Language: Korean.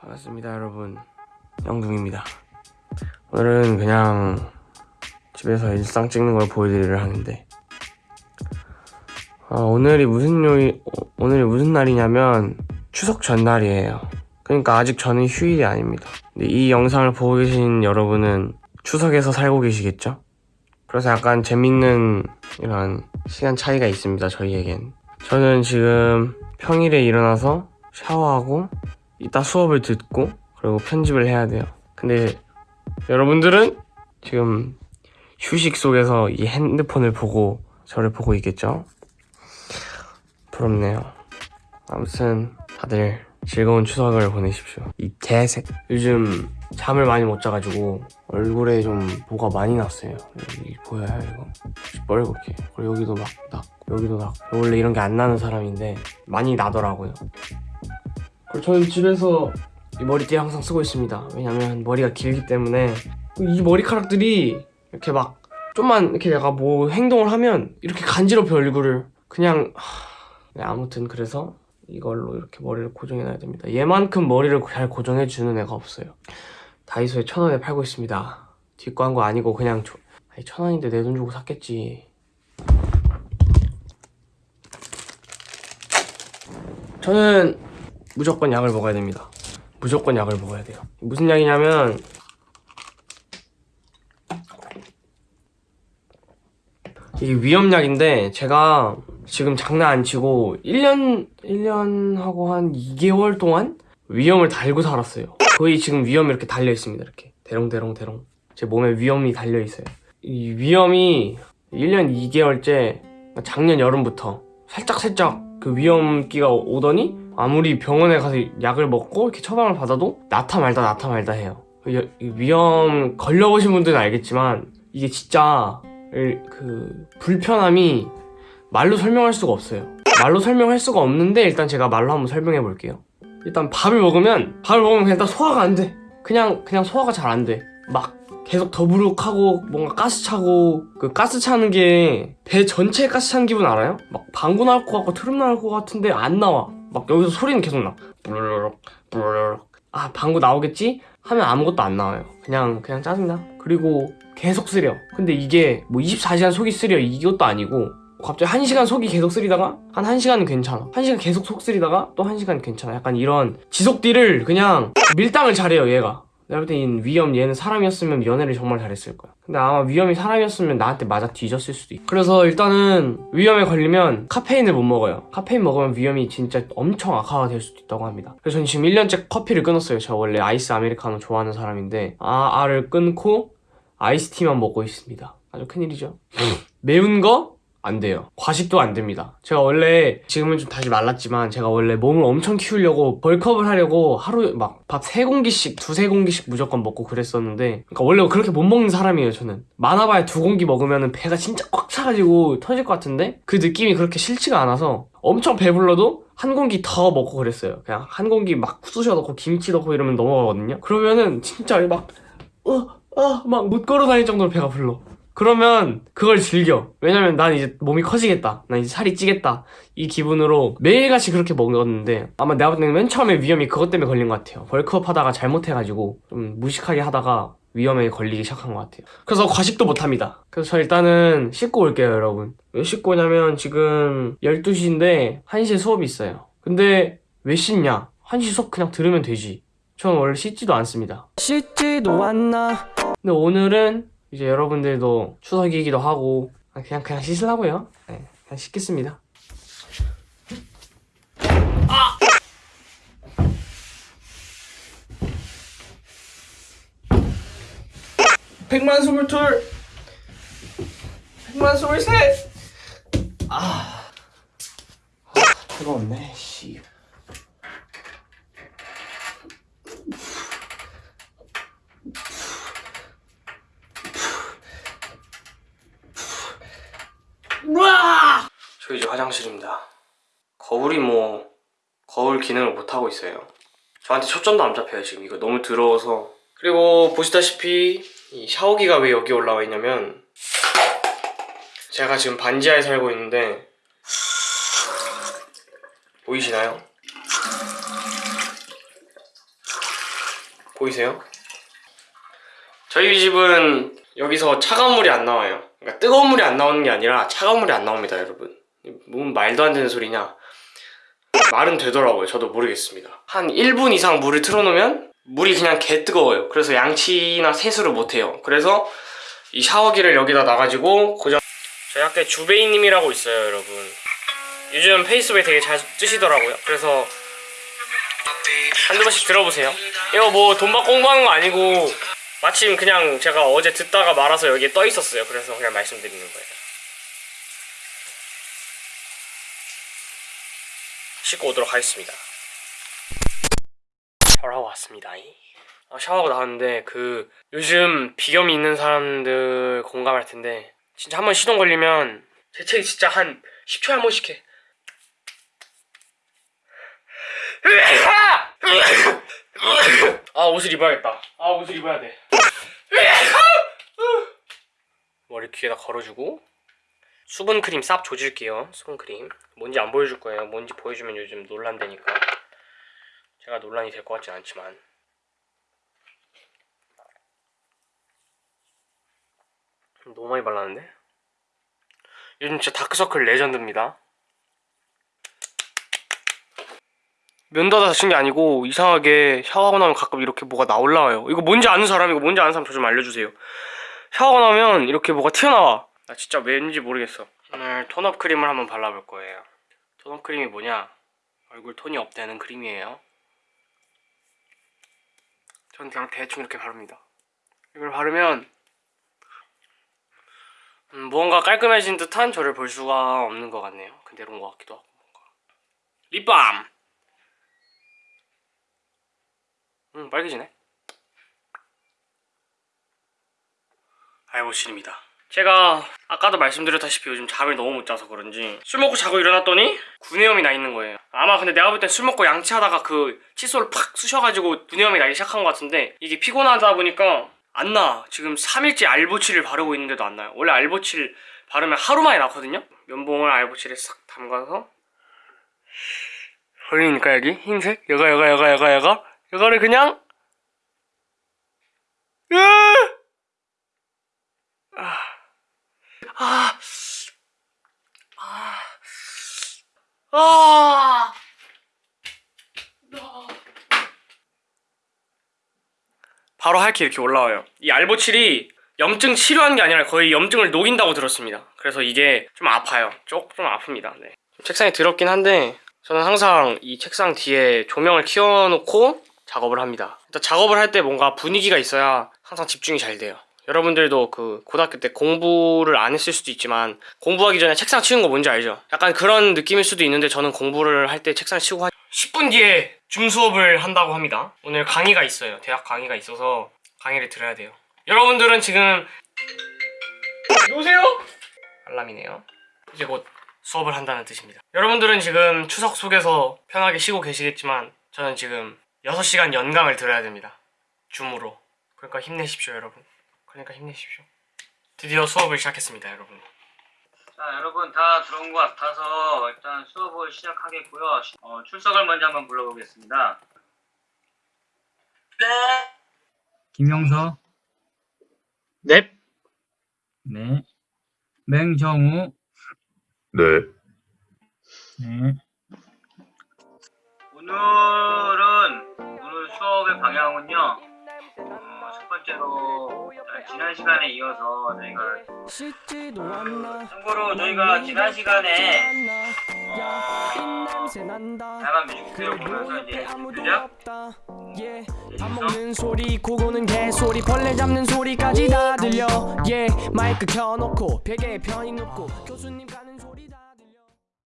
반갑습니다 여러분. 영둥입니다. 오늘은 그냥 집에서 일상 찍는 걸 보여드리려 하는데. 아, 오늘이 무슨 요일 어, 오늘이 무슨 날이냐면 추석 전날이에요. 그러니까 아직 저는 휴일이 아닙니다. 근데 이 영상을 보고 계신 여러분은 추석에서 살고 계시겠죠? 그래서 약간 재밌는 이런 시간 차이가 있습니다 저희에겐. 저는 지금 평일에 일어나서 샤워하고 이따 수업을 듣고 그리고 편집을 해야 돼요. 근데 여러분들은 지금 휴식 속에서 이 핸드폰을 보고 저를 보고 있겠죠? 부럽네요. 아무튼 다들 즐거운 추석을 보내십시오. 이 개색 요즘 잠을 많이 못 자가지고 얼굴에 좀 뭐가 많이 났어요. 여기 보여요 이거. 뻘겋게. 그리고 여기도 막 났고 여기도 났고. 원래 이런 게 안 나는 사람인데 많이 나더라고요. 그리고 저는 집에서 이 머리띠 항상 쓰고 있습니다. 왜냐면 머리가 길기 때문에 이 머리카락들이 이렇게 막 좀만 이렇게 내가 뭐 행동을 하면 이렇게 간지럽혀 얼굴을. 그냥 하... 네, 아무튼 그래서 이걸로 이렇게 머리를 고정해 놔야 됩니다. 얘만큼 머리를 잘 고정해 주는 애가 없어요. 다이소에 천 원에 팔고 있습니다. 뒷광고 아니고 그냥 조... 아니 천 원인데 내 돈 주고 샀겠지. 저는 무조건 약을 먹어야 됩니다. 무조건 약을 먹어야 돼요. 무슨 약이냐면 이게 위험약인데 제가 지금 장난 안 치고 1년 1년 하고 한 2개월 동안 위험을 달고 살았어요. 거의 지금 위험이 이렇게 달려 있습니다 이렇게. 대롱대롱 대롱. 제 몸에 위험이 달려 있어요. 이 위험이 1년 2개월째 작년 여름부터 살짝살짝 그 위험기가 오더니 아무리 병원에 가서 약을 먹고 이렇게 처방을 받아도 나타 말다 나타 말다 해요. 그 위험 걸려보신 분들은 알겠지만 이게 진짜 그 불편함이 말로 설명할 수가 없어요. 말로 설명할 수가 없는데 일단 제가 말로 한번 설명해 볼게요. 일단 밥을 먹으면 밥을 먹으면 그냥 다 소화가 안 돼. 그냥 그냥 소화가 잘 안 돼 막 계속 더부룩하고 뭔가 가스 차고 그 가스 차는 게 배 전체에 가스 차는 기분 알아요? 막 방구 나올 것 같고 트름 나올 것 같은데 안 나와. 막 여기서 소리는 계속 나. 부르륵 부르륵. 아 방구 나오겠지? 하면 아무것도 안 나와요. 그냥 그냥 짜증나. 그리고 계속 쓰려. 근데 이게 뭐 24시간 속이 쓰려. 이것도 아니고 갑자기 1시간 속이 계속 쓰리다가 한 1시간은 괜찮아. 1시간 계속 속 쓰리다가 또 1시간 괜찮아. 약간 이런 지속딜을 그냥 밀당을 잘해요 얘가. 내가 볼때이 위험 얘는 사람이었으면 연애를 정말 잘했을 거야. 근데 아마 위험이 사람이었으면 나한테 맞아 뒤졌을 수도 있고 그래서 일단은 위험에 걸리면 카페인을 못 먹어요. 카페인 먹으면 위험이 진짜 엄청 악화가 될 수도 있다고 합니다. 그래서 저는 지금 1년째 커피를 끊었어요. 제가 원래 아이스 아메리카노 좋아하는 사람인데 아, 알을 끊고 아이스티만 먹고 있습니다. 아주 큰일이죠. 매운 거? 안 돼요. 과식도 안 됩니다. 제가 원래 지금은 좀 다시 말랐지만 제가 원래 몸을 엄청 키우려고 벌크업을 하려고 하루에 막밥 세공기씩 두세 공기씩 무조건 먹고 그랬었는데 그러니까 원래 그렇게 못 먹는 사람이에요 저는. 많아봐야 두 공기 먹으면 배가 진짜 꽉 차가지고 터질 것 같은데 그 느낌이 그렇게 싫지가 않아서 엄청 배불러도 한 공기 더 먹고 그랬어요. 그냥 한 공기 막 쑤셔 넣고 김치 넣고 이러면 넘어가거든요. 그러면은 진짜 막 어, 어, 막 못 걸어 다닐 정도로 배가 불러 그러면 그걸 즐겨. 왜냐면 난 이제 몸이 커지겠다. 난 이제 살이 찌겠다. 이 기분으로 매일같이 그렇게 먹었는데 아마 내가 볼 때는 맨 처음에 위험이 그것 때문에 걸린 것 같아요. 벌크업 하다가 잘못해가지고 좀 무식하게 하다가 위험에 걸리기 시작한 것 같아요. 그래서 과식도 못합니다. 그래서 저 일단은 씻고 올게요 여러분. 왜 씻고 오냐면 지금 12시인데 1시에 수업이 있어요. 근데 왜 씻냐? 1시 수업 그냥 들으면 되지. 저는 원래 씻지도 않습니다. 씻지도 않나 근데 오늘은 이제 여러분들도 추석이기도 하고 그냥 그냥 씻으려고요. 네, 그냥 씻겠습니다. 아! 백만 스물둘! 백만 스물셋! 아, 아 뜨거웠네 씨 우와! 저 이제 화장실입니다. 거울이 뭐 거울 기능을 못하고 있어요 저한테 초점도 안 잡혀요 지금 이거 너무 더러워서 그리고 보시다시피 이 샤워기가 왜 여기 올라와 있냐면 제가 지금 반지하에 살고 있는데 보이시나요? 보이세요? 저희 집은 여기서 차가운 물이 안 나와요. 그러니까 뜨거운 물이 안 나오는 게 아니라 차가운 물이 안 나옵니다, 여러분. 뭔 말도 안 되는 소리냐? 말은 되더라고요. 저도 모르겠습니다. 한 1분 이상 물을 틀어놓으면 물이 그냥 개 뜨거워요. 그래서 양치나 세수를 못 해요. 그래서 이 샤워기를 여기다 놔가지고 고정. 저희 학교에 주베이님이라고 있어요, 여러분. 요즘 페이스북에 되게 잘 뜨시더라고요. 그래서 한두 번씩 들어보세요. 이거 뭐 돈 받고 공부하는 거 아니고 마침 그냥 제가 어제 듣다가 말아서 여기에 떠 있었어요. 그래서 그냥 말씀드리는 거예요. 씻고 오도록 하겠습니다. 샤워하고 왔습니다. 아, 샤워하고 나왔는데 그 요즘 비염이 있는 사람들 공감할 텐데 진짜 한 번 시동 걸리면 재채기 진짜 한 10초에 한 번씩 해. 아 옷을 입어야겠다. 아 옷을 입어야 돼. 머리 귀에다 걸어주고 수분 크림 쌉 조질게요. 수분 크림. 뭔지 안 보여줄 거예요. 뭔지 보여주면 요즘 논란되니까. 제가 논란이 될 것 같진 않지만. 너무 많이 발랐는데? 요즘 진짜 다크서클 레전드입니다. 면 닫아서 쓴게 아니고 이상하게 샤워하고 나면 가끔 이렇게 뭐가 나올라와요. 이거 뭔지 아는 사람 이거 뭔지 아는 사람 저 좀 알려주세요. 샤워하고 나면 이렇게 뭐가 튀어나와. 나 진짜 왠지 모르겠어. 오늘 톤업 크림을 한번 발라볼 거예요. 톤업 크림이 뭐냐? 얼굴 톤이 업되는 크림이에요. 전 그냥 대충 이렇게 바릅니다. 이걸 바르면 음, 무언가 깔끔해진 듯한 저를 볼 수가 없는 것 같네요. 그대로인 것 같기도 하고 뭔가. 립밤! 음 빨개지네 알보실입니다 제가 아까도 말씀드렸다시피 요즘 잠을 너무 못 자서 그런지 술 먹고 자고 일어났더니 구내염이 나 있는 거예요 아마 근데 내가 볼 땐 술 먹고 양치하다가 그 칫솔을 팍 쑤셔가지고 구내염이 나기 시작한 것 같은데 이게 피곤하다 보니까 안 나. 지금 3일째 알보칠을 바르고 있는데도 안 나요. 원래 알보칠 바르면 하루 만에 나거든요? 면봉을 알보칠에 싹 담가서 보이니까 여기 흰색? 여가 여가 여가 여가 여가 이거를 그냥 으! 아, 아, 아, 아, 할게 이렇게 올라와요. 이 알보칠이 염증 치료하는 게 아니라 거의 염증을 녹인다고 들었습니다. 그래서 이게 좀 아파요. 조금 좀 아픕니다. 네. 책상이 더럽긴 한데 저는 항상 이 책상 뒤에 조명을 켜놓고 작업을 합니다. 일단 작업을 할 때 뭔가 분위기가 있어야 항상 집중이 잘 돼요. 여러분들도 그 고등학교 때 공부를 안 했을 수도 있지만 공부하기 전에 책상 치는 거 뭔지 알죠? 약간 그런 느낌일 수도 있는데 저는 공부를 할 때 책상 치고 한 10분 뒤에 줌 수업을 한다고 합니다. 오늘 강의가 있어요. 대학 강의가 있어서 강의를 들어야 돼요. 여러분들은 지금 여보세요? 알람이네요. 이제 곧 수업을 한다는 뜻입니다. 여러분들은 지금 추석 속에서 편하게 쉬고 계시겠지만 저는 지금 6시간 연강을 들어야 됩니다. 줌으로. 그러니까 힘내십시오, 여러분. 그러니까 힘내십시오. 드디어 수업을 시작했습니다, 여러분. 자, 여러분 다 들어온 것 같아서 일단 수업을 시작하겠고요. 어, 출석을 먼저 한번 불러보겠습니다. 김영서, 넵. 네. 맹정우, 네. 네. 오늘은 오늘 수업의 방향은요. 어, 첫 번째로 자, 지난 시간에 이어서 저희가 참고로 저희가 지난 시간에 어, 다양한 뮤직비디오 보면서 이제 뮤직비디오 밥 먹는 소리 고고는 개소리 벌레 잡는 소리까지 다 들려. 예 마이크 켜놓고 베개에 편히 눕고 교수님